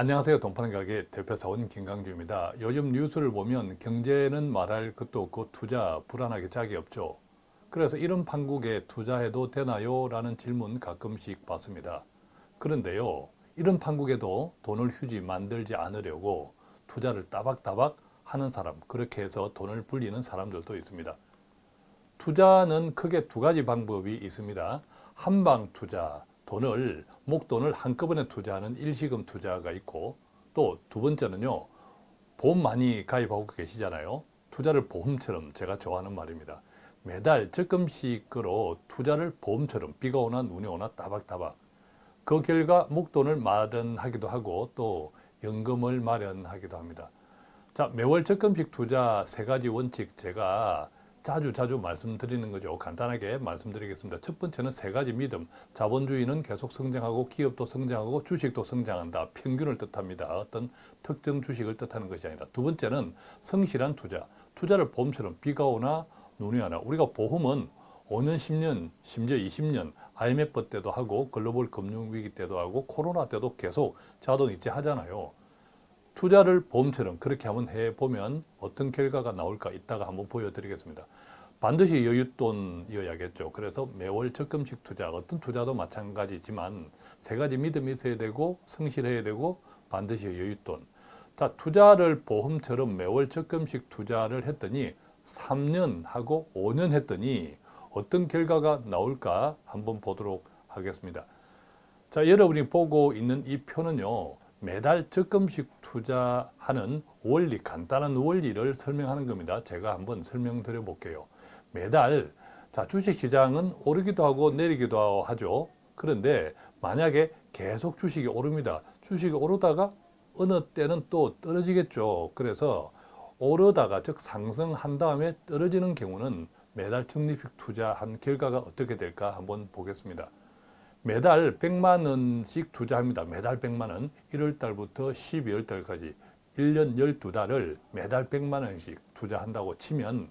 안녕하세요. 동파는 가게 대표사원 김강주입니다. 요즘 뉴스를 보면 경제는 말할 것도 없고 투자 불안하게 짝이 없죠. 그래서 이런 판국에 투자해도 되나요? 라는 질문 가끔씩 받습니다. 그런데요. 이런 판국에도 돈을 휴지 만들지 않으려고 투자를 따박따박 하는 사람 그렇게 해서 돈을 불리는 사람들도 있습니다. 투자는 크게 두 가지 방법이 있습니다. 한방 투자, 돈을 목돈을 한꺼번에 투자하는 일시금 투자가 있고 또 두 번째는요. 보험 많이 가입하고 계시잖아요. 투자를 보험처럼 제가 좋아하는 말입니다. 매달 적금식으로 투자를 보험처럼 비가 오나 눈이 오나 따박따박 그 결과 목돈을 마련하기도 하고 또 연금을 마련하기도 합니다. 자 매월 적금식 투자 세 가지 원칙 제가 자주 자주 말씀드리는 거죠. 간단하게 말씀드리겠습니다. 첫 번째는 세 가지 믿음. 자본주의는 계속 성장하고 기업도 성장하고 주식도 성장한다. 평균을 뜻합니다. 어떤 특정 주식을 뜻하는 것이 아니라. 두 번째는 성실한 투자. 투자를 보험처럼 비가 오나 눈이 오나. 우리가 보험은 5년, 10년, 심지어 20년 IMF 때도 하고 글로벌 금융위기 때도 하고 코로나 때도 계속 자동이체 하잖아요. 투자를 보험처럼 그렇게 한번 해보면 어떤 결과가 나올까 이따가 한번 보여드리겠습니다. 반드시 여윳돈이어야겠죠. 그래서 매월 적금식 투자, 어떤 투자도 마찬가지지만 세 가지 믿음이 있어야 되고 성실해야 되고 반드시 여윳돈. 자, 투자를 보험처럼 매월 적금식 투자를 했더니 3년 하고 5년 했더니 어떤 결과가 나올까 한번 보도록 하겠습니다. 자, 여러분이 보고 있는 이 표는요. 매달 적금식 투자하는 원리, 간단한 원리를 설명하는 겁니다. 제가 한번 설명드려 볼게요. 매달 자 주식시장은 오르기도 하고 내리기도 하죠. 그런데 만약에 계속 주식이 오릅니다. 주식이 오르다가 어느 때는 또 떨어지겠죠. 그래서 오르다가 즉 상승한 다음에 떨어지는 경우는 매달 적립식 투자한 결과가 어떻게 될까 한번 보겠습니다. 매달 100만 원씩 투자합니다. 매달 100만 원. 1월 달부터 12월 달까지 1년 12달을 매달 100만 원씩 투자한다고 치면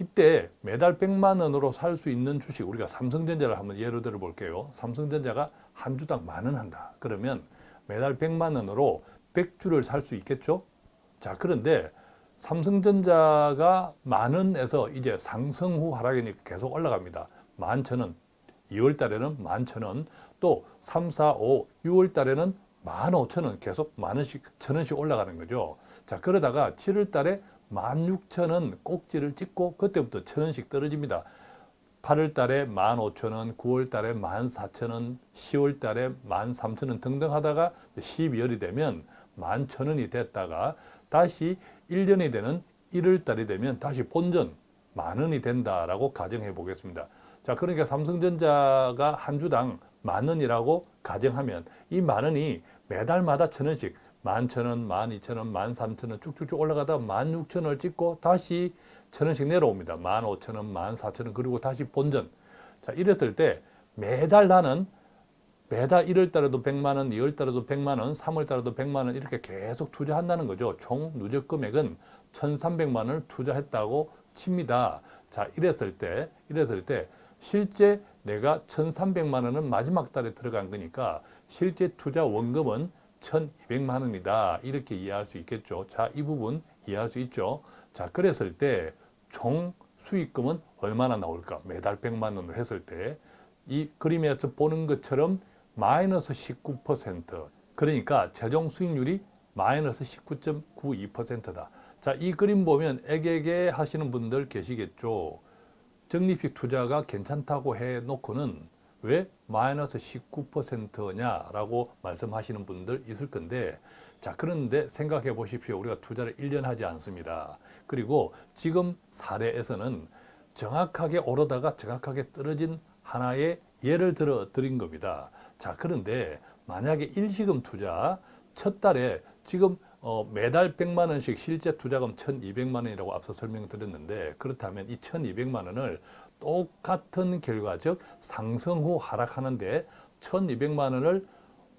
이때 매달 100만 원으로 살 수 있는 주식 우리가 삼성전자를 한번 예로 들어 볼게요. 삼성전자가 한 주당 만 원 한다. 그러면 매달 100만 원으로 100주를 살 수 있겠죠? 자, 그런데 삼성전자가 만 원에서 이제 상승 후 하락이니까 계속 올라갑니다. 만 천원, 2월 달에는 만 천원, 또 3, 4, 5, 6월 달에는 만 오천 원 계속 만 원씩, 천 원씩 올라가는 거죠. 자, 그러다가 7월 달에 만 육천 원 꼭지를 찍고 그때부터 천 원씩 떨어집니다. 8월 달에 만 오천 원, 9월 달에 만 사천 원, 10월 달에 만 삼천 원 등등 하다가 12월이 되면 만천 원이 됐다가 다시 1년이 되는 1월 달이 되면 다시 본전 만 원이 된다라고 가정해 보겠습니다. 자, 그러니까 삼성전자가 한 주당 만 원이라고 가정하면 이 만 원이 매달마다 천 원씩 만 천 원, 만 이천 원, 만 삼천 원 쭉쭉쭉 올라가다 만 육천 원을 찍고 다시 천 원씩 내려옵니다. 만 오천 원, 만 사천 원 그리고 다시 본전. 자, 이랬을 때 매달 나는 매달 1월 달에도 100만 원, 2월 달에도 100만 원, 3월 달에도 100만 원 이렇게 계속 투자한다는 거죠. 총 누적 금액은 1,300만 원을 투자했다고 칩니다. 자, 이랬을 때, 이랬을 때 실제 내가 1,300만 원은 마지막 달에 들어간 거니까 실제 투자 원금은 1,200만 원이다. 이렇게 이해할 수 있겠죠. 자, 이 부분 이해할 수 있죠. 자, 그랬을 때 총 수익금은 얼마나 나올까? 매달 100만 원을 했을 때 이 그림에서 보는 것처럼 마이너스 19% 그러니까 최종 수익률이 마이너스 19.92%다. 자, 이 그림 보면 애게게 하시는 분들 계시겠죠. 적립식 투자가 괜찮다고 해놓고는 왜 마이너스 19%냐라고 말씀하시는 분들 있을 건데 자 그런데 생각해 보십시오. 우리가 투자를 1년 하지 않습니다. 그리고 지금 사례에서는 정확하게 오르다가 정확하게 떨어진 하나의 예를 들어 드린 겁니다. 자 그런데 만약에 일시금 투자 첫 달에 지금 어, 매달 100만 원씩 실제 투자금 1200만 원이라고 앞서 설명드렸는데 그렇다면 이 1200만 원을 똑같은 결과 즉 상승 후 하락하는데 1200만 원을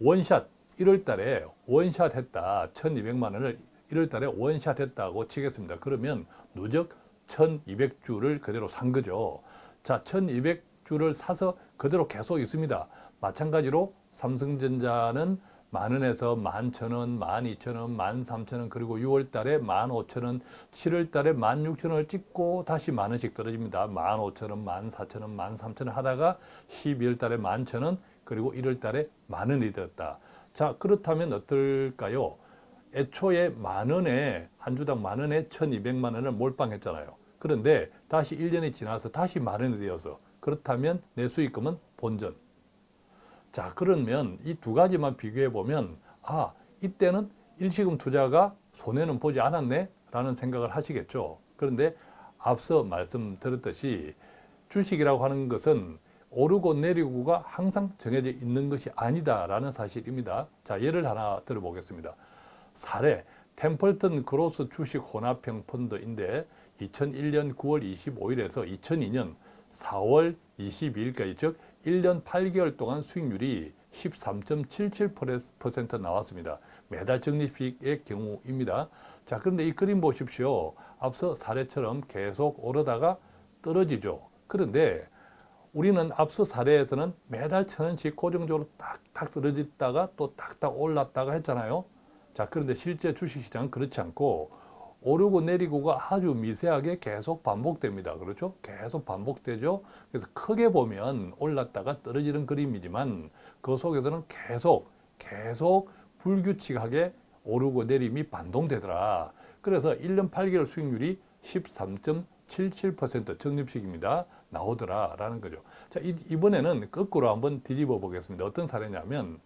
원샷 1월 달에 원샷 했다. 1200만 원을 1월 달에 원샷 했다고 치겠습니다. 그러면 누적 1200주를 그대로 산 거죠. 자 1200주를 사서 그대로 계속 있습니다. 마찬가지로 삼성전자는 만 원에서 만천 원, 만 이천 원, 만 삼천 원, 그리고 6월 달에 만 오천 원, 7월 달에 만 육천 원을 찍고 다시 만 원씩 떨어집니다. 만 오천 원, 만 사천 원, 만 삼천 원 하다가 12월 달에 만천 원, 그리고 1월 달에 만 원이 되었다. 자, 그렇다면 어떨까요? 애초에 만 원에 한 주당 만 원에 1200만 원을 몰빵했잖아요. 그런데 다시 1년이 지나서 다시 만 원이 되어서 그렇다면 내 수익금은 본전. 자 그러면 이 두 가지만 비교해 보면 아 이때는 일시금 투자가 손해는 보지 않았네 라는 생각을 하시겠죠. 그런데 앞서 말씀드렸듯이 주식이라고 하는 것은 오르고 내리고가 항상 정해져 있는 것이 아니다라는 사실입니다. 자 예를 하나 들어보겠습니다. 사례 템플턴 그로스 주식 혼합형 펀드인데 2001년 9월 25일에서 2002년 4월 22일까지 즉 1년 8개월 동안 수익률이 13.77% 나왔습니다. 매달 적립식의 경우입니다. 자, 그런데 이 그림 보십시오. 앞서 사례처럼 계속 오르다가 떨어지죠. 그런데 우리는 앞서 사례에서는 매달 천 원씩 고정적으로 딱딱 떨어졌다가 또 딱딱 올랐다가 했잖아요. 자, 그런데 실제 주식시장은 그렇지 않고 오르고 내리고가 아주 미세하게 계속 반복됩니다. 그렇죠? 계속 반복되죠. 그래서 크게 보면 올랐다가 떨어지는 그림이지만 그 속에서는 계속 계속 불규칙하게 오르고 내림이 반동되더라. 그래서 1년 8개월 수익률이 13.77% 적립식입니다. 나오더라라는 거죠. 자, 이, 이번에는 거꾸로 한번 뒤집어 보겠습니다. 어떤 사례냐면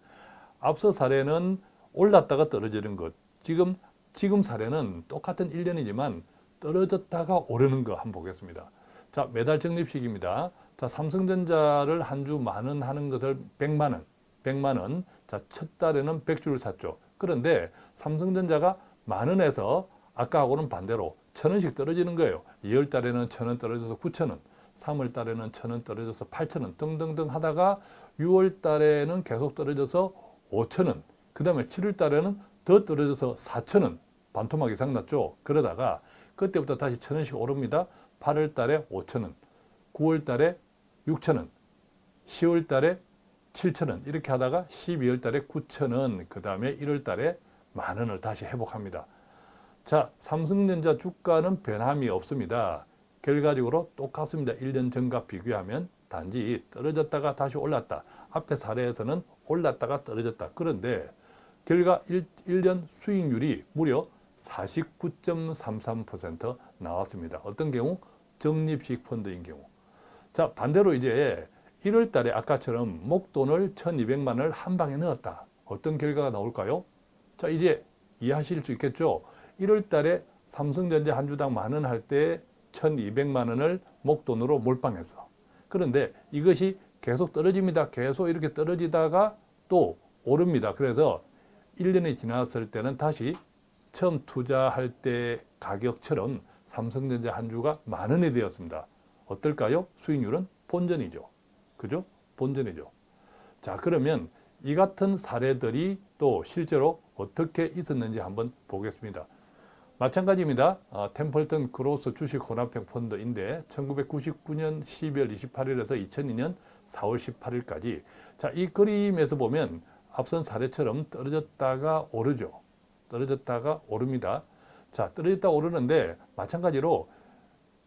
앞서 사례는 올랐다가 떨어지는 것. 지금 지금 사례는 똑같은 1년이지만 떨어졌다가 오르는 거 한번 보겠습니다. 자, 매달 적립식입니다. 자, 삼성전자를 한 주 만원 하는 것을 100만 원, 100만 원. 자, 첫 달에는 100주를 샀죠. 그런데 삼성전자가 만 원에서 아까하고는 반대로 천 원씩 떨어지는 거예요. 2월 달에는 천 원 떨어져서 9천 원, 3월 달에는 천 원 떨어져서 8천 원 등등등 하다가 6월 달에는 계속 떨어져서 5천 원, 그 다음에 7월 달에는 더 떨어져서 4천원 반토막 이상 났죠. 그러다가 그때부터 다시 천원씩 오릅니다. 8월 달에 5천원, 9월 달에 6천원, 10월 달에 7천원 이렇게 하다가 12월 달에 9천원, 그 다음에 1월 달에 만원을 다시 회복합니다. 자, 삼성전자 주가는 변함이 없습니다. 결과적으로 똑같습니다. 1년 전과 비교하면 단지 떨어졌다가 다시 올랐다. 앞에 사례에서는 올랐다가 떨어졌다. 그런데 결과 1, 1년 수익률이 무려 49.33% 나왔습니다. 어떤 경우? 적립식 펀드인 경우. 자 반대로 이제 1월 달에 아까처럼 목돈을 1200만 원을 한 방에 넣었다. 어떤 결과가 나올까요? 자 이제 이해하실 수 있겠죠? 1월 달에 삼성전자 한 주당 만 원 할 때 1200만 원을 목돈으로 몰빵했어. 그런데 이것이 계속 떨어집니다. 계속 이렇게 떨어지다가 또 오릅니다. 그래서 1년이 지났을 때는 다시 처음 투자할 때 가격처럼 삼성전자 한 주가 만 원이 되었습니다. 어떨까요? 수익률은 본전이죠. 그죠? 본전이죠. 자, 그러면 이 같은 사례들이 또 실제로 어떻게 있었는지 한번 보겠습니다. 마찬가지입니다. 어, 템플턴 Growth 주식 혼합형 펀드인데 1999년 12월 28일에서 2002년 4월 18일까지 자, 이 그림에서 보면 앞선 사례처럼 떨어졌다가 오르죠. 떨어졌다가 오릅니다. 자, 떨어졌다 오르는데 마찬가지로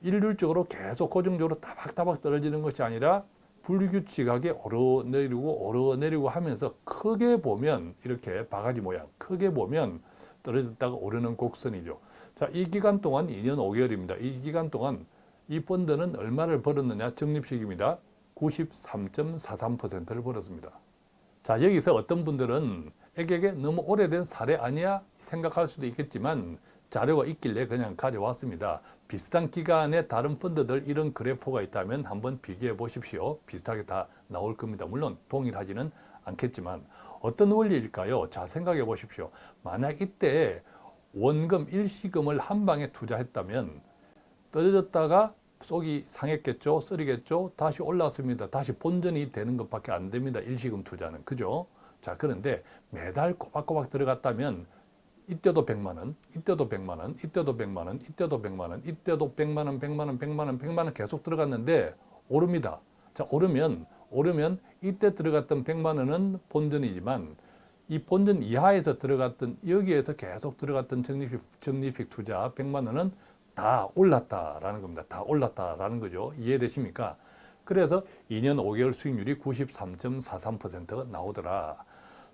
일률적으로 계속 고정적으로 따박따박 떨어지는 것이 아니라 불규칙하게 오르내리고 오르내리고 하면서 크게 보면 이렇게 바가지 모양 크게 보면 떨어졌다가 오르는 곡선이죠. 자, 이 기간 동안 2년 5개월입니다. 이 기간 동안 이 펀드는 얼마를 벌었느냐 적립식입니다. 93.43%를 벌었습니다. 자 여기서 어떤 분들은 에게게 너무 오래된 사례 아니야 생각할 수도 있겠지만 자료가 있길래 그냥 가져왔습니다. 비슷한 기간에 다른 펀드들 이런 그래프가 있다면 한번 비교해 보십시오. 비슷하게 다 나올 겁니다. 물론 동일하지는 않겠지만 어떤 원리일까요? 자 생각해 보십시오. 만약 이때 원금 일시금을 한 방에 투자했다면 떨어졌다가 속이 상했겠죠. 쓰리겠죠. 다시 올랐습니다. 다시 본전이 되는 것밖에 안 됩니다. 일시금 투자는. 그죠? 자, 그런데 매달 꼬박꼬박 들어갔다면 이때도 100만 원, 이때도 100만 원, 이때도 100만 원, 이때도 100만 원, 이때도 100만 원, 100만 원, 100만 원, 100만 원 계속 들어갔는데 오릅니다. 자, 오르면 오르면 이때 들어갔던 100만 원은 본전이지만 이 본전 이하에서 들어갔던 여기에서 계속 들어갔던 적립식, 적립식 투자 100만 원은 다 올랐다라는 겁니다. 다 올랐다라는 거죠. 이해되십니까? 그래서 2년 5개월 수익률이 93.43%가 나오더라.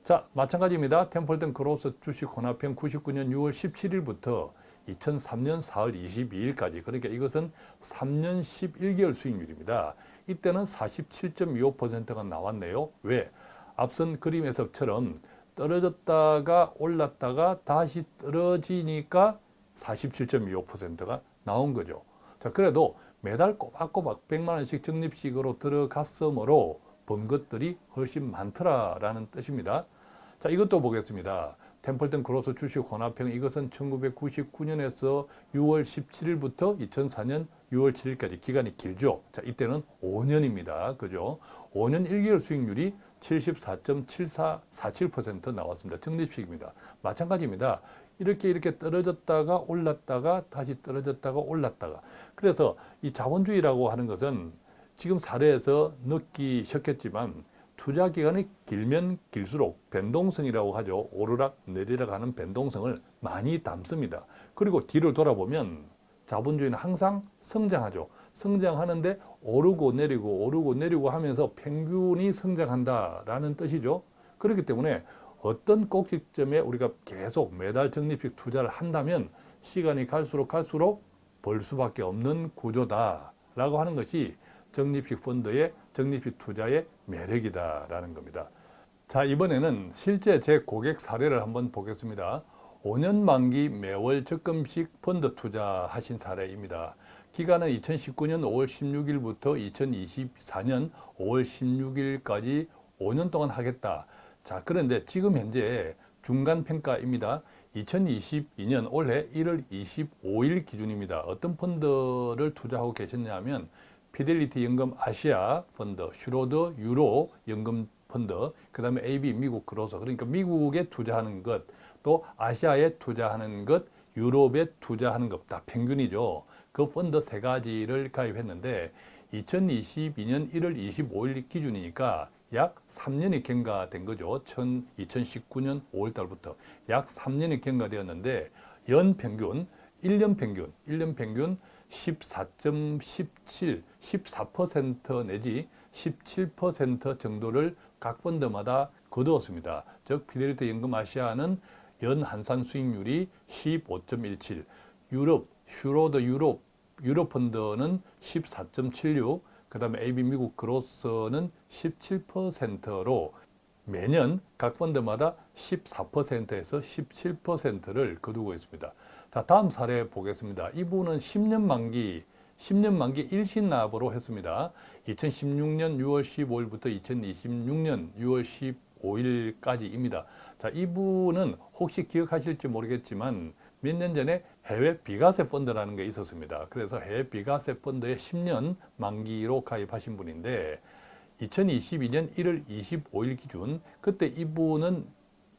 자, 마찬가지입니다. 템플턴 크로스 주식 혼합형 99년 6월 17일부터 2003년 4월 22일까지 그러니까 이것은 3년 11개월 수익률입니다. 이때는 47.25%가 나왔네요. 왜? 앞선 그림 해석처럼 떨어졌다가 올랐다가 다시 떨어지니까 47.25%가 나온 거죠. 자, 그래도 매달 꼬박꼬박 100만 원씩 적립식으로 들어갔으므로 번 것들이 훨씬 많더라라는 뜻입니다. 자, 이것도 보겠습니다. 템플턴 크로스 주식 혼합형 이것은 1999년에서 6월 17일부터 2004년 6월 7일까지 기간이 길죠. 자, 이때는 5년입니다. 그죠? 5년 1개월 수익률이 74.7447% 나왔습니다. 적립식입니다. 마찬가지입니다. 이렇게 이렇게 떨어졌다가 올랐다가 다시 떨어졌다가 올랐다가 그래서 이 자본주의라고 하는 것은 지금 사례에서 느끼셨겠지만 투자 기간이 길면 길수록 변동성이라고 하죠. 오르락 내리락 하는 변동성을 많이 담습니다. 그리고 뒤를 돌아보면 자본주의는 항상 성장하죠. 성장하는데 오르고 내리고 오르고 내리고 하면서 평균이 성장한다라는 뜻이죠. 그렇기 때문에 어떤 꼭지점에 우리가 계속 매달 적립식 투자를 한다면 시간이 갈수록 갈수록 벌 수밖에 없는 구조다라고 하는 것이 적립식 펀드의 적립식 투자의 매력이다라는 겁니다. 자 이번에는 실제 제 고객 사례를 한번 보겠습니다. 5년 만기 매월 적금식 펀드 투자하신 사례입니다. 기간은 2019년 5월 16일부터 2024년 5월 16일까지 5년 동안 하겠다. 자 그런데 지금 현재 중간 평가입니다. 2022년 올해 1월 25일 기준입니다. 어떤 펀드를 투자하고 계셨냐면 피델리티 연금 아시아 펀드, 슈로더 유로 연금 펀드, 그 다음에 AB 미국 Growth 그러니까 미국에 투자하는 것, 또 아시아에 투자하는 것, 유럽에 투자하는 것 다 평균이죠. 그 펀드 세 가지를 가입했는데 2022년 1월 25일 기준이니까 약 3년이 경과된 거죠. 2019년 5월 달부터 약 3년이 경과되었는데 연 평균, 1년 평균, 1년 평균 14.17, 14% 내지 17% 정도를 각 펀드마다 거두었습니다. 즉 피델리티 연금 아시아는 연 환산 수익률이 15.17, 유럽, 슈로더 유럽, 유럽 펀드는 14.76, 그 다음에 AB 미국 Growth는 17%로 매년 각 펀드마다 14%에서 17%를 거두고 있습니다. 자, 다음 사례 보겠습니다. 이분은 10년 만기, 10년 만기 일시납으로 했습니다. 2016년 6월 15일부터 2026년 6월 15일까지입니다. 자, 이분은 혹시 기억하실지 모르겠지만 몇 년 전에 해외 비과세 펀드라는 게 있었습니다. 그래서 해외 비과세 펀드에 10년 만기로 가입하신 분인데 2022년 1월 25일 기준 그때 이분은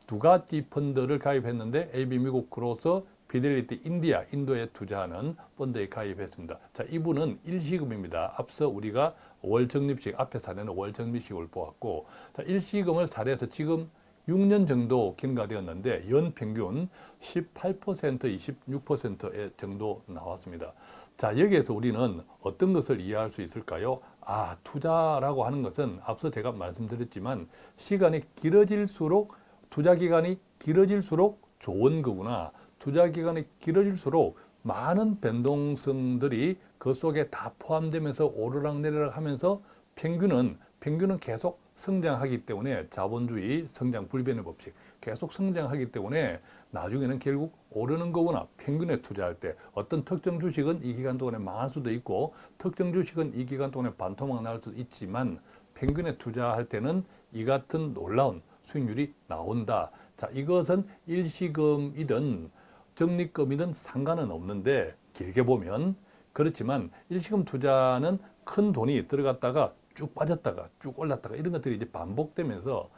두 가지 펀드를 가입했는데 AB 미국 크로서 피델리티 인디아, 인도에 투자하는 펀드에 가입했습니다. 자, 이분은 일시금입니다. 앞서 우리가 월 적립식, 앞에 사례는 월 적립식을 보았고, 자, 일시금을 사례해서 지금 6년 정도 경과되었는데 연평균 18% 26% 정도 나왔습니다. 자 여기에서 우리는 어떤 것을 이해할 수 있을까요? 아 투자라고 하는 것은 앞서 제가 말씀드렸지만 시간이 길어질수록 투자 기간이 길어질수록 좋은 거구나. 투자 기간이 길어질수록 많은 변동성들이 그 속에 다 포함되면서 오르락내리락 하면서 평균은 평균은 계속 성장하기 때문에 자본주의 성장 불변의 법칙 계속 성장하기 때문에 나중에는 결국 오르는 거구나 평균에 투자할 때 어떤 특정 주식은 이 기간 동안에 망할 수도 있고 특정 주식은 이 기간 동안에 반토막 날 수도 있지만 평균에 투자할 때는 이 같은 놀라운 수익률이 나온다. 자 이것은 일시금이든 적립금이든 상관은 없는데 길게 보면 그렇지만 일시금 투자는 큰 돈이 들어갔다가 쭉 빠졌다가 쭉 올랐다가 이런 것들이 이제 반복되면서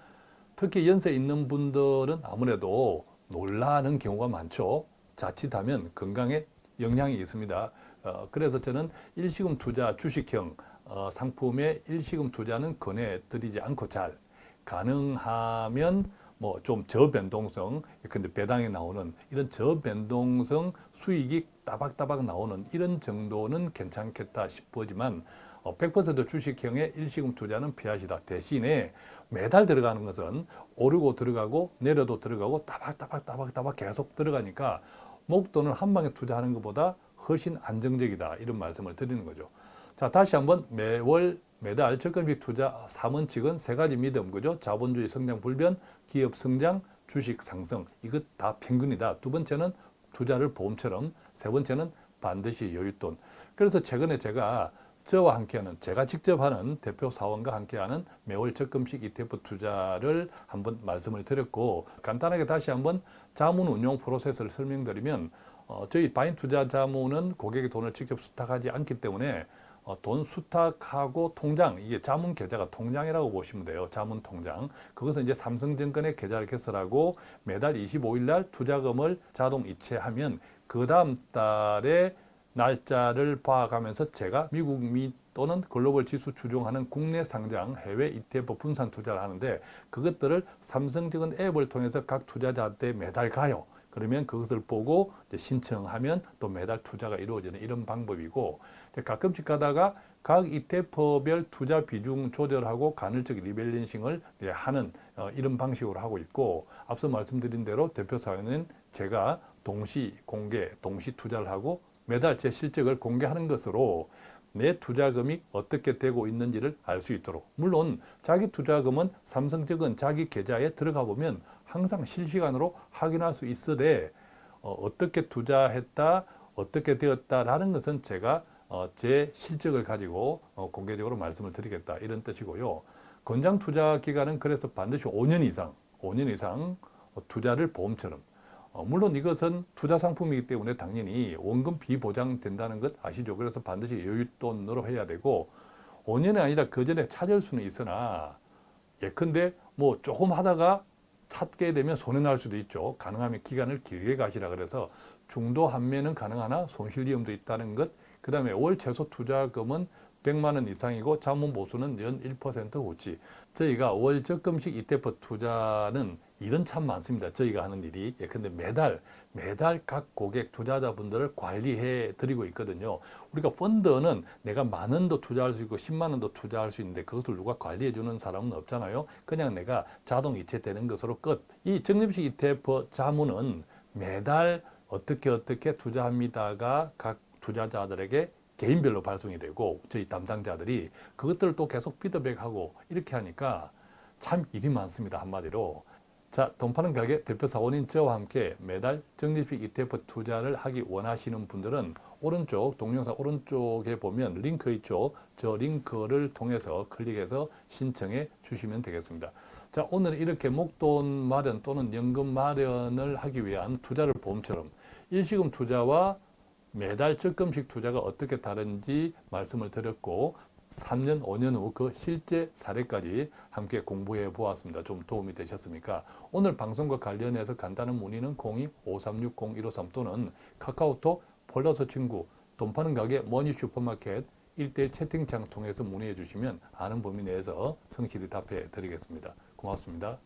특히 연세 있는 분들은 아무래도 놀라는 경우가 많죠. 자칫하면 건강에 영향이 있습니다. 어, 그래서 저는 일시금 투자 주식형 어, 상품의 일시금 투자는 권해드리지 않고 잘 가능하면 뭐 좀 저변동성 근데 배당이 나오는 이런 저변동성 수익이 따박따박 나오는 이런 정도는 괜찮겠다 싶어지만 어, 100% 주식형의 일시금 투자는 피하시다. 대신에 매달 들어가는 것은 오르고 들어가고 내려도 들어가고 따박따박 따박따박 계속 들어가니까 목돈을 한 방에 투자하는 것보다 훨씬 안정적이다. 이런 말씀을 드리는 거죠. 자, 다시 한번 매월 매달 적금식 투자 3원칙은 세 가지 믿음, 그죠? 자본주의 성장 불변, 기업 성장, 주식 상승. 이것 다 평균이다. 두 번째는 투자를 보험처럼, 세 번째는 반드시 여윳돈. 그래서 최근에 제가 저와 함께하는 제가 직접 하는 대표 사원과 함께하는 매월 적금식 ETF 투자를 한번 말씀을 드렸고 간단하게 다시 한번 자문 운용 프로세스를 설명드리면 어, 저희 바인 투자 자문은 고객의 돈을 직접 수탁하지 않기 때문에 어, 돈 수탁하고 통장 이게 자문 계좌가 통장이라고 보시면 돼요. 자문 통장 그것은 이제 삼성증권의 계좌를 개설하고 매달 25일 날 투자금을 자동 이체하면 그 다음 달에 날짜를 봐가면서 제가 미국 미 또는 글로벌 지수 추종하는 국내 상장 해외 ETF 분산 투자를 하는데 그것들을 삼성증권 앱을 통해서 각 투자자한테 매달 가요. 그러면 그것을 보고 신청하면 또 매달 투자가 이루어지는 이런 방법이고 가끔씩 가다가 각 ETF별 투자 비중 조절하고 간헐적 리밸런싱을 하는 어, 이런 방식으로 하고 있고 앞서 말씀드린 대로 대표 사회는 제가 동시 공개, 동시 투자를 하고 매달 제 실적을 공개하는 것으로 내 투자금이 어떻게 되고 있는지를 알 수 있도록. 물론 자기 투자금은 삼성증권 자기 계좌에 들어가 보면 항상 실시간으로 확인할 수 있으되 어, 떻게 투자했다 어떻게 되었다라는 것은 제가 어, 제 실적을 가지고 어, 공개적으로 말씀을 드리겠다. 이런 뜻이고요. 권장 투자 기간은 그래서 반드시 5년 이상 5년 이상 투자를 보험처럼 어, 물론 이것은 투자 상품이기 때문에 당연히 원금 비보장된다는 것 아시죠? 그래서 반드시 여윳돈으로 해야 되고 5년이 아니라 그 전에 찾을 수는 있으나 예컨대 뭐 조금 하다가 찾게 되면 손해 날 수도 있죠. 가능하면 기간을 길게 가시라 그래서 중도 한매는 가능하나 손실 위험도 있다는 것. 그 다음에 월 최소 투자금은 100만 원 이상이고 자문 보수는 연1% 후치. 저희가 월 적금식 ETF 투자는 일은 참 많습니다. 저희가 하는 일이. 예, 근데 매달, 매달 각 고객 투자자분들을 관리해 드리고 있거든요. 우리가 펀드는 내가 만 원도 투자할 수 있고 10만 원도 투자할 수 있는데 그것을 누가 관리해 주는 사람은 없잖아요. 그냥 내가 자동 이체되는 것으로 끝. 이 적립식 ETF 자문은 매달 어떻게 어떻게 투자합니다가 각 투자자들에게 개인별로 발송이 되고 저희 담당자들이 그것들을 또 계속 피드백하고 이렇게 하니까 참 일이 많습니다. 한마디로. 자, 돈 파는 가게 대표 사원인 저와 함께 매달 적립식 ETF 투자를 하기 원하시는 분들은 오른쪽 동영상 오른쪽에 보면 링크 있죠. 저 링크를 통해서 클릭해서 신청해 주시면 되겠습니다. 자, 오늘 이렇게 목돈 마련 또는 연금 마련을 하기 위한 투자를 보험처럼 일시금 투자와 매달 적금식 투자가 어떻게 다른지 말씀을 드렸고 3년, 5년 후 그 실제 사례까지 함께 공부해 보았습니다. 좀 도움이 되셨습니까? 오늘 방송과 관련해서 간단한 문의는 02-5360-153 또는 카카오톡 폴더서 친구 돈 파는 가게 머니 슈퍼마켓 1대1 채팅창 통해서 문의해 주시면 아는 범위 내에서 성실히 답해 드리겠습니다. 고맙습니다.